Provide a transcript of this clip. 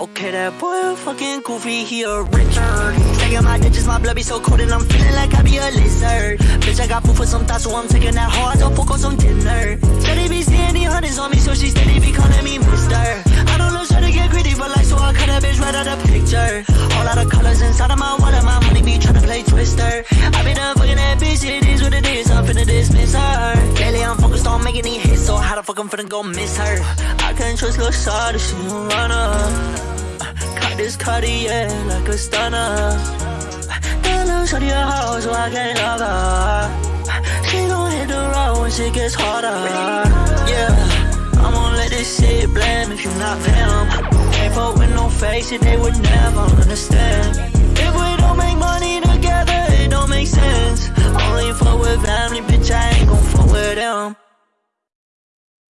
Okay, that boy fucking goofy, he a Richard. Taking my digits, my blood be so cold, and I'm feeling like I be a lizard. Bitch, I got food for some thoughts, so I'm taking that hard to fuck on some dinner. Steady be the hundreds on me, so she steady be calling me mister. I don't know, try to get greedy, but like, so I cut that bitch right out of picture. Whole lot of colors inside of my wallet, my money be tryna play twister. I be done fucking that bitch, it is what it is, I'm finna how the fuck I'm finna go miss her? I can't trust Lil' Shawty, she a runner. Cut this Cartier like a stunner. That little shorty a hoe, so I can't love her. She gon' hit the road when shit gets harder. Yeah, I'm gon' let this shit blame if you not them. Ain't fuck with no face, shit they would never understand.